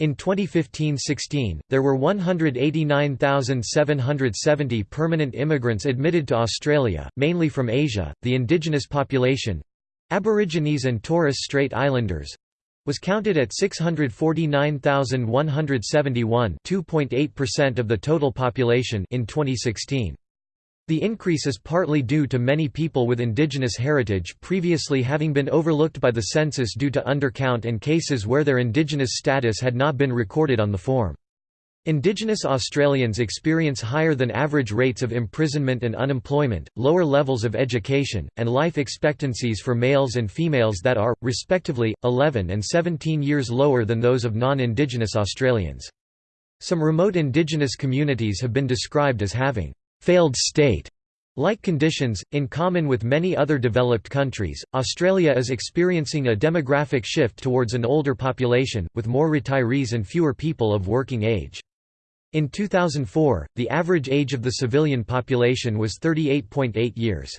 In 2015–16, there were 189,770 permanent immigrants admitted to Australia, mainly from Asia. The indigenous population—Aborigines and Torres Strait Islanders, was counted at 649,171 2.8% of the total population in 2016. The increase is partly due to many people with indigenous heritage previously having been overlooked by the census due to undercount and cases where their indigenous status had not been recorded on the form. Indigenous Australians experience higher than average rates of imprisonment and unemployment, lower levels of education, and life expectancies for males and females that are, respectively, 11 and 17 years lower than those of non-Indigenous Australians. Some remote Indigenous communities have been described as having «failed state» Like conditions, in common with many other developed countries, Australia is experiencing a demographic shift towards an older population, with more retirees and fewer people of working age. In 2004, the average age of the civilian population was 38.8 years.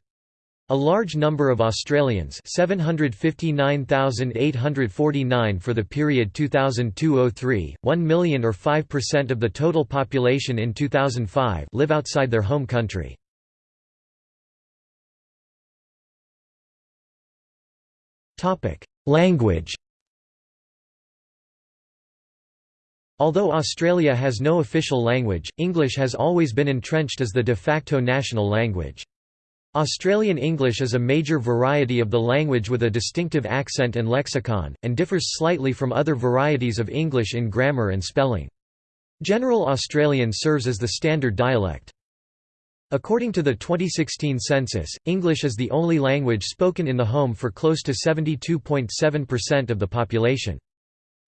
A large number of Australians 759,849 for the period 2002–03, 1 million or 5% of the total population in 2005 live outside their home country. Language Although Australia has no official language, English has always been entrenched as the de facto national language. Australian English is a major variety of the language with a distinctive accent and lexicon, and differs slightly from other varieties of English in grammar and spelling. General Australian serves as the standard dialect. According to the 2016 census, English is the only language spoken in the home for close to 72.7% of the population.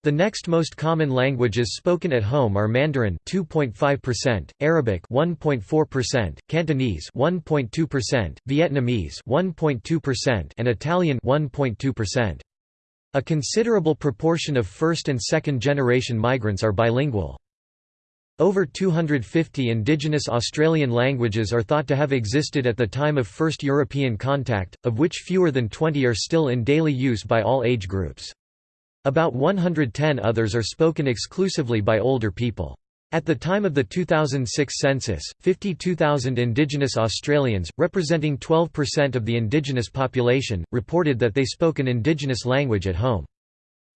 The next most common languages spoken at home are Mandarin 2.5%, Arabic 1.4%, Cantonese 1.2%, Vietnamese 1.2%, and Italian 1.2%. A considerable proportion of first and second generation migrants are bilingual. Over 250 indigenous Australian languages are thought to have existed at the time of first European contact, of which fewer than 20 are still in daily use by all age groups. About 110 others are spoken exclusively by older people. At the time of the 2006 census, 52,000 Indigenous Australians, representing 12% of the Indigenous population, reported that they spoke an Indigenous language at home.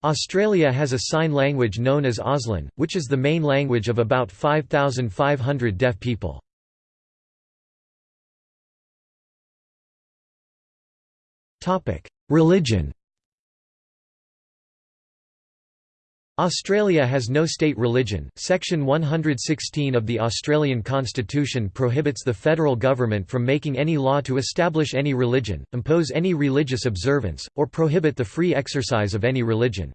Australia has a sign language known as Auslan, which is the main language of about 5,500 deaf people. Religion Australia has no state religion. Section 116 of the Australian Constitution prohibits the federal government from making any law to establish any religion, impose any religious observance, or prohibit the free exercise of any religion.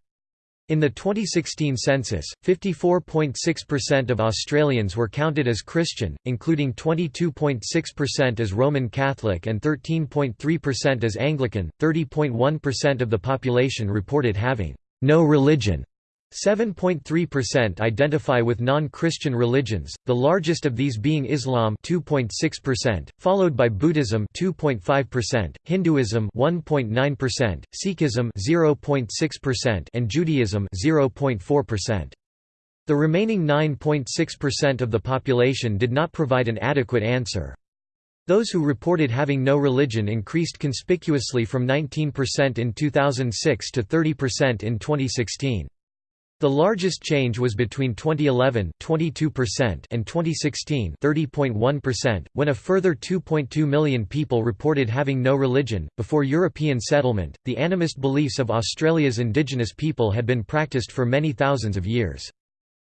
In the 2016 census, 54.6% of Australians were counted as Christian, including 22.6% as Roman Catholic and 13.3% as Anglican. 30.1% of the population reported having no religion. 7.3% identify with non-Christian religions, the largest of these being Islam 2.6%, followed by Buddhism 2.5%, Hinduism 1.9%, Sikhism 0.6% and Judaism 0.4%. The remaining 9.6% of the population did not provide an adequate answer. Those who reported having no religion increased conspicuously from 19% in 2006 to 30% in 2016. The largest change was between 2011 22% and 2016 30.1%, when a further 2.2 million people reported having no religion. Before European settlement, the animist beliefs of Australia's indigenous people had been practiced for many thousands of years.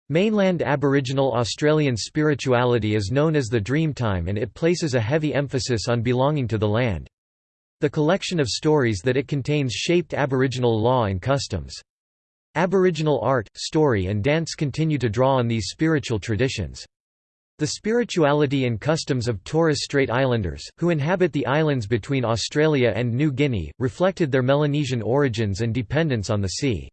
Mainland Aboriginal Australian spirituality is known as the Dreamtime and it places a heavy emphasis on belonging to the land. The collection of stories that it contains shaped Aboriginal law and customs. Aboriginal art, story and dance continue to draw on these spiritual traditions. The spirituality and customs of Torres Strait Islanders, who inhabit the islands between Australia and New Guinea, reflected their Melanesian origins and dependence on the sea.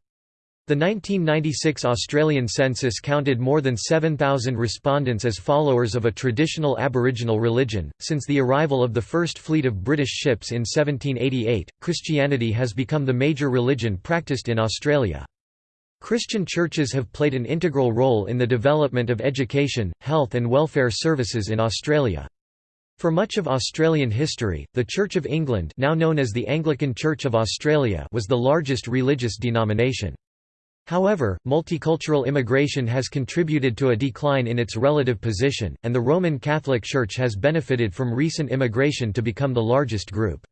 The 1996 Australian census counted more than 7,000 respondents as followers of a traditional Aboriginal religion. Since the arrival of the first fleet of British ships in 1788, Christianity has become the major religion practiced in Australia. Christian churches have played an integral role in the development of education, health and welfare services in Australia. For much of Australian history, the Church of England now known as the Anglican Church of Australia was the largest religious denomination. However, multicultural immigration has contributed to a decline in its relative position, and the Roman Catholic Church has benefited from recent immigration to become the largest group.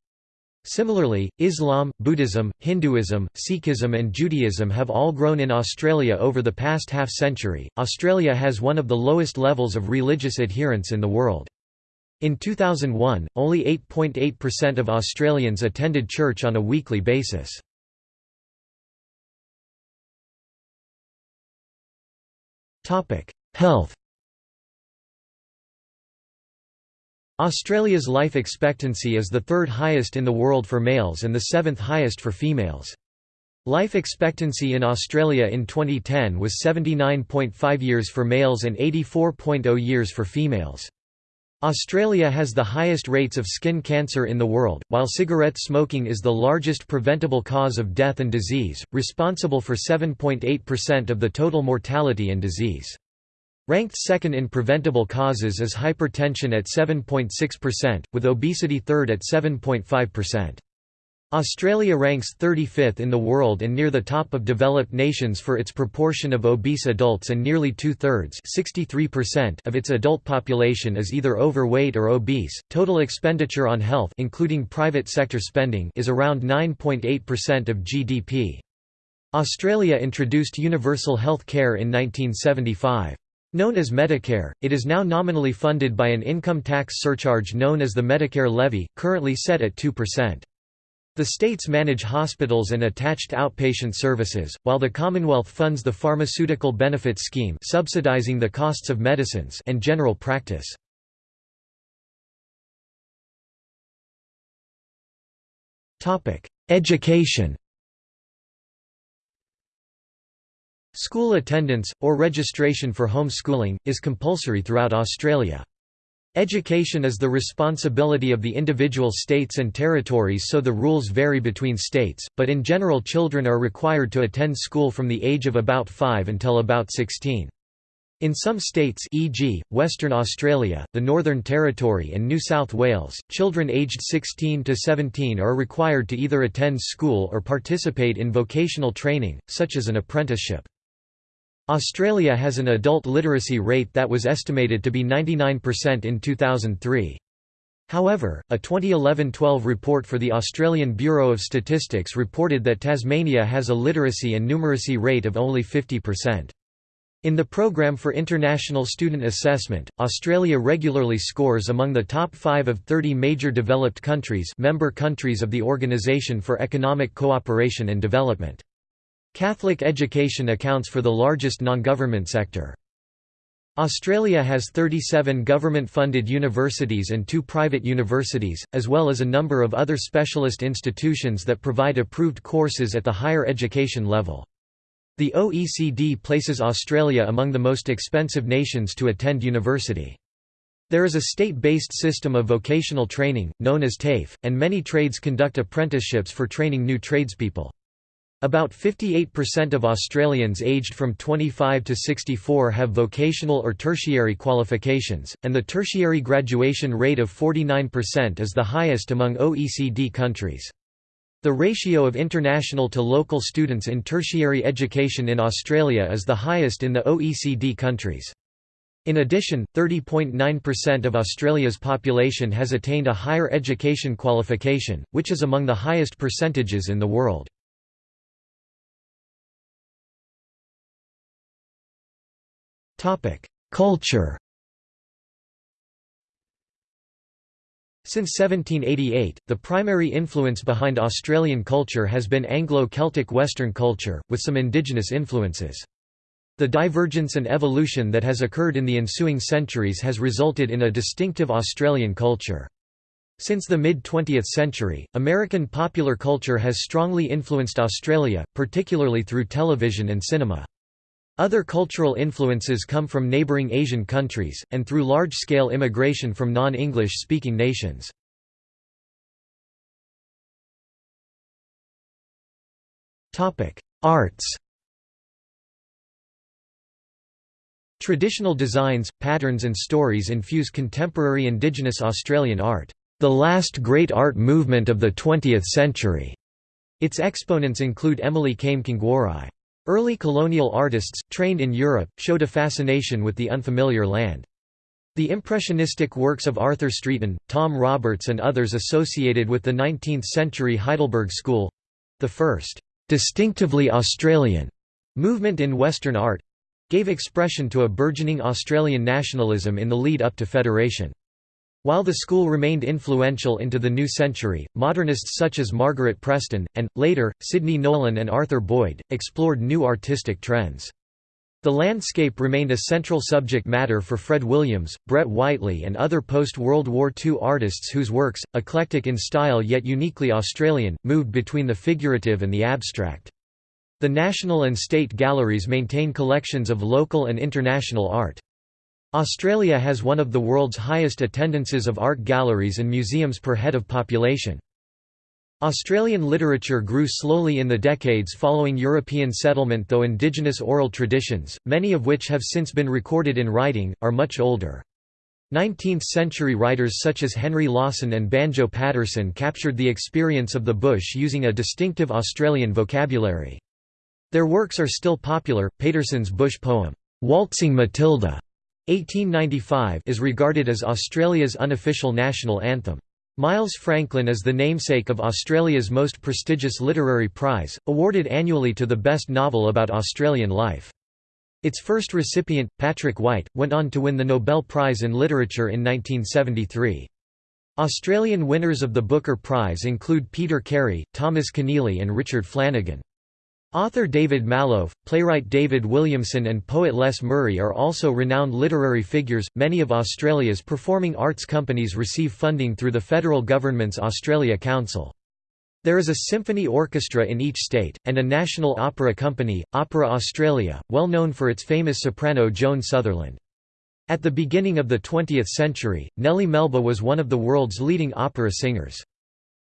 Similarly, Islam, Buddhism, Hinduism, Sikhism, and Judaism have all grown in Australia over the past half century. Australia has one of the lowest levels of religious adherence in the world. In 2001, only 8.8% of Australians attended church on a weekly basis. Health Australia's life expectancy is the third highest in the world for males and the seventh highest for females. Life expectancy in Australia in 2010 was 79.5 years for males and 84.0 years for females. Australia has the highest rates of skin cancer in the world, while cigarette smoking is the largest preventable cause of death and disease, responsible for 7.8% of the total mortality and disease. Ranked second in preventable causes is hypertension at 7.6%, with obesity third at 7.5%. Australia ranks 35th in the world and near the top of developed nations for its proportion of obese adults and nearly two-thirds of its adult population is either overweight or obese. Total expenditure on health including private sector spending is around 9.8% of GDP. Australia introduced universal health care in 1975. Known as Medicare, it is now nominally funded by an income tax surcharge known as the Medicare levy, currently set at 2%. The states manage hospitals and attached outpatient services, while the Commonwealth funds the Pharmaceutical Benefits Scheme subsidizing the costs of medicines and general practice. Education School attendance, or registration for home schooling, is compulsory throughout Australia. Education is the responsibility of the individual states and territories so the rules vary between states, but in general children are required to attend school from the age of about 5 until about 16. In some states e.g., Western Australia, the Northern Territory and New South Wales, children aged 16 to 17 are required to either attend school or participate in vocational training, such as an apprenticeship. Australia has an adult literacy rate that was estimated to be 99% in 2003. However, a 2011-12 report for the Australian Bureau of Statistics reported that Tasmania has a literacy and numeracy rate of only 50%. In the Programme for International Student Assessment, Australia regularly scores among the top 5 of 30 major developed countries member countries of the Organisation for Economic Cooperation and Development. Catholic education accounts for the largest non-government sector. Australia has 37 government-funded universities and two private universities, as well as a number of other specialist institutions that provide approved courses at the higher education level. The OECD places Australia among the most expensive nations to attend university. There is a state-based system of vocational training, known as TAFE, and many trades conduct apprenticeships for training new tradespeople. About 58% of Australians aged from 25 to 64 have vocational or tertiary qualifications, and the tertiary graduation rate of 49% is the highest among OECD countries. The ratio of international to local students in tertiary education in Australia is the highest in the OECD countries. In addition, 30.9% of Australia's population has attained a higher education qualification, which is among the highest percentages in the world. Culture Since 1788, the primary influence behind Australian culture has been Anglo-Celtic Western culture, with some indigenous influences. The divergence and evolution that has occurred in the ensuing centuries has resulted in a distinctive Australian culture. Since the mid-20th century, American popular culture has strongly influenced Australia, particularly through television and cinema. Other cultural influences come from neighbouring Asian countries, and through large-scale immigration from non-English speaking nations. Arts Traditional designs, patterns and stories infuse contemporary Indigenous Australian art, the last great art movement of the 20th century. Its exponents include Emily Kame-Kngwarreye. Early colonial artists, trained in Europe, showed a fascination with the unfamiliar land. The impressionistic works of Arthur Streeton, Tom Roberts and others associated with the 19th-century Heidelberg School—the first «distinctively Australian» movement in Western art—gave expression to a burgeoning Australian nationalism in the lead up to Federation. While the school remained influential into the new century, modernists such as Margaret Preston, and, later, Sidney Nolan and Arthur Boyd, explored new artistic trends. The landscape remained a central subject matter for Fred Williams, Brett Whiteley and other post-World War II artists whose works, eclectic in style yet uniquely Australian, moved between the figurative and the abstract. The national and state galleries maintain collections of local and international art. Australia has one of the world's highest attendances of art galleries and museums per head of population. Australian literature grew slowly in the decades following European settlement though indigenous oral traditions, many of which have since been recorded in writing, are much older. 19th-century writers such as Henry Lawson and Banjo Paterson captured the experience of the bush using a distinctive Australian vocabulary. Their works are still popular. Paterson's bush poem, Waltzing Matilda, 1895, is regarded as Australia's unofficial national anthem. Miles Franklin is the namesake of Australia's most prestigious literary prize, awarded annually to the best novel about Australian life. Its first recipient, Patrick White, went on to win the Nobel Prize in Literature in 1973. Australian winners of the Booker Prize include Peter Carey, Thomas Keneally and Richard Flanagan. Author David Malouf, playwright David Williamson, and poet Les Murray are also renowned literary figures. Many of Australia's performing arts companies receive funding through the federal government's Australia Council. There is a symphony orchestra in each state, and a national opera company, Opera Australia, well known for its famous soprano Joan Sutherland. At the beginning of the 20th century, Nellie Melba was one of the world's leading opera singers.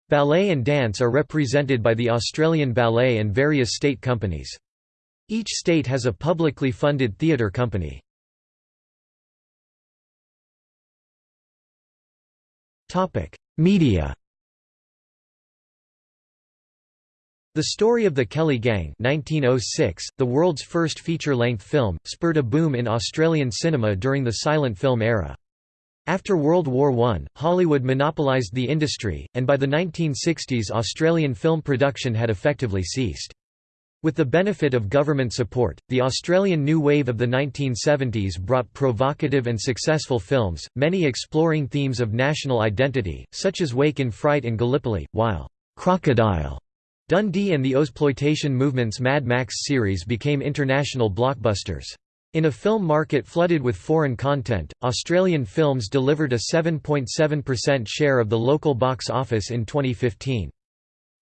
Ballet and dance are represented by the Australian Ballet and various state companies. Each state has a publicly funded theatre company. Media The story of the Kelly Gang 1906, the world's first feature-length film, spurred a boom in Australian cinema during the silent film era. After World War I, Hollywood monopolised the industry, and by the 1960s Australian film production had effectively ceased. With the benefit of government support, the Australian new wave of the 1970s brought provocative and successful films, many exploring themes of national identity, such as Wake in Fright and Gallipoli, while Crocodile, Dundee and the Ozploitation movement's Mad Max series became international blockbusters. In a film market flooded with foreign content, Australian films delivered a 7.7% share of the local box office in 2015.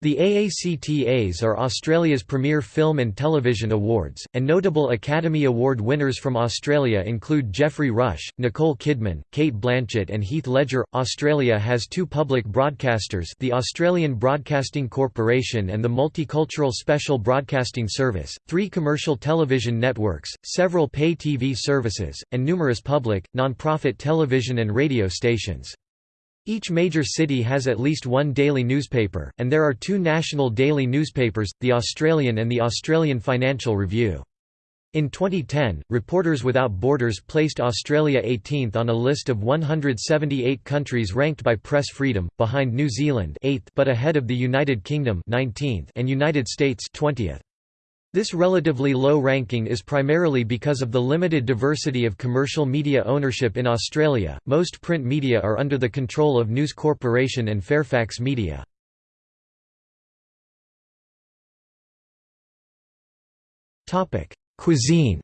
The AACTAs are Australia's premier film and television awards, and notable Academy Award winners from Australia include Geoffrey Rush, Nicole Kidman, Cate Blanchett and Heath Ledger. Australia has two public broadcasters the Australian Broadcasting Corporation and the Multicultural Special Broadcasting Service, three commercial television networks, several pay TV services, and numerous public, non-profit television and radio stations. Each major city has at least one daily newspaper, and there are two national daily newspapers, The Australian and The Australian Financial Review. In 2010, Reporters Without Borders placed Australia 18th on a list of 178 countries ranked by press freedom, behind New Zealand 8th but ahead of the United Kingdom 19th and United States 20th. This relatively low ranking is primarily because of the limited diversity of commercial media ownership in Australia. Most print media are under the control of News Corporation and Fairfax Media. Topic: Cuisine.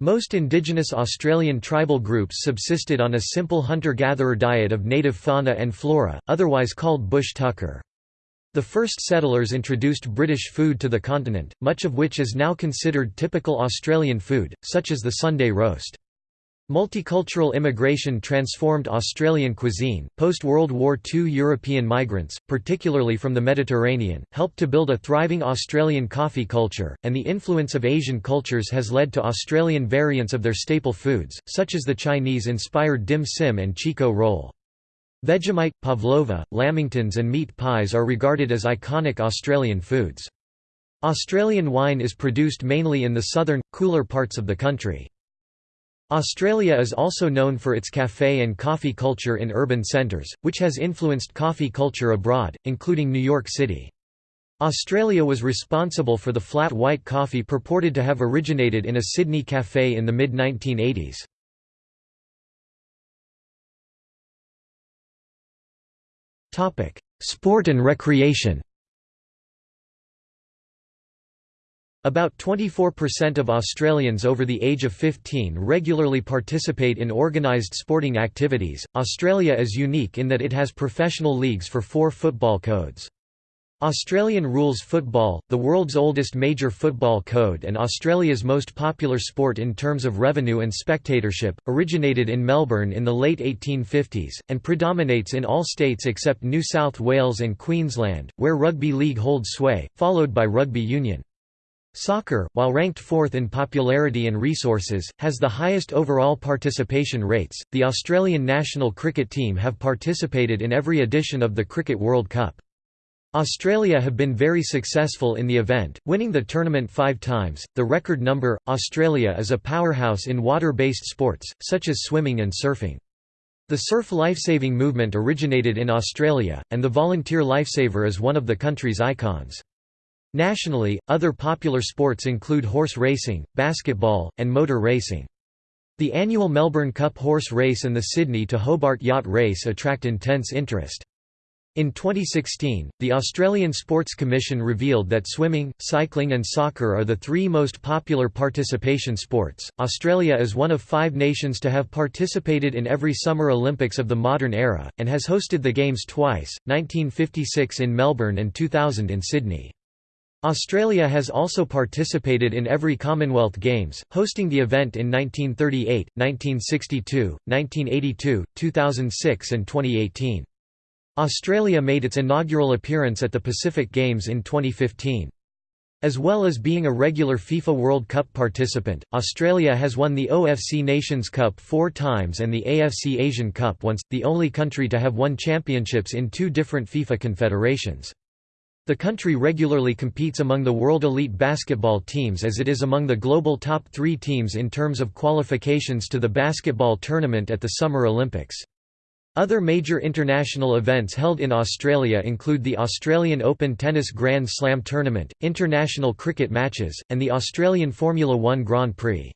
Most indigenous Australian tribal groups subsisted on a simple hunter-gatherer diet of native fauna and flora, otherwise called bush tucker. The first settlers introduced British food to the continent, much of which is now considered typical Australian food, such as the Sunday roast. Multicultural immigration transformed Australian cuisine. Post World War II European migrants, particularly from the Mediterranean, helped to build a thriving Australian coffee culture, and the influence of Asian cultures has led to Australian variants of their staple foods, such as the Chinese inspired dim sim and Chiko roll. Vegemite, pavlova, lamingtons and meat pies are regarded as iconic Australian foods. Australian wine is produced mainly in the southern, cooler parts of the country. Australia is also known for its café and coffee culture in urban centres, which has influenced coffee culture abroad, including New York City. Australia was responsible for the flat white coffee purported to have originated in a Sydney café in the mid-1980s. Sport and recreation About 24% of Australians over the age of 15 regularly participate in organised sporting activities. Australia is unique in that it has professional leagues for four football codes. Australian rules football, the world's oldest major football code and Australia's most popular sport in terms of revenue and spectatorship, originated in Melbourne in the late 1850s, and predominates in all states except New South Wales and Queensland, where rugby league holds sway, followed by rugby union. Soccer, while ranked fourth in popularity and resources, has the highest overall participation rates. The Australian national cricket team have participated in every edition of the Cricket World Cup. Australia have been very successful in the event, winning the tournament five times, the record number. Australia is a powerhouse in water based sports, such as swimming and surfing. The surf lifesaving movement originated in Australia, and the volunteer lifesaver is one of the country's icons. Nationally, other popular sports include horse racing, basketball, and motor racing. The annual Melbourne Cup horse race and the Sydney to Hobart yacht race attract intense interest. In 2016, the Australian Sports Commission revealed that swimming, cycling, and soccer are the three most popular participation sports. Australia is one of five nations to have participated in every Summer Olympics of the modern era, and has hosted the Games twice 1956 in Melbourne and 2000 in Sydney. Australia has also participated in every Commonwealth Games, hosting the event in 1938, 1962, 1982, 2006 and 2018. Australia made its inaugural appearance at the Pacific Games in 2015. As well as being a regular FIFA World Cup participant, Australia has won the OFC Nations Cup four times and the AFC Asian Cup once, the only country to have won championships in two different FIFA confederations. The country regularly competes among the world elite basketball teams as it is among the global top three teams in terms of qualifications to the basketball tournament at the Summer Olympics. Other major international events held in Australia include the Australian Open Tennis Grand Slam Tournament, international cricket matches, and the Australian Formula One Grand Prix.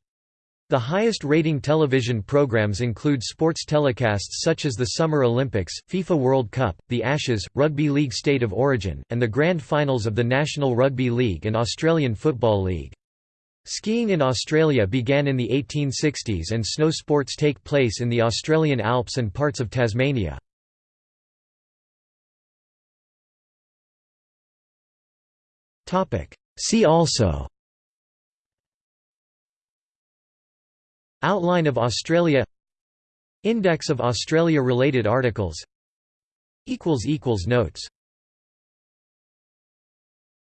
The highest rating television programs include sports telecasts such as the Summer Olympics, FIFA World Cup, the Ashes, Rugby League State of Origin, and the grand finals of the National Rugby League and Australian Football League. Skiing in Australia began in the 1860s and snow sports take place in the Australian Alps and parts of Tasmania. See also Outline of Australia Index of Australia-related articles Notes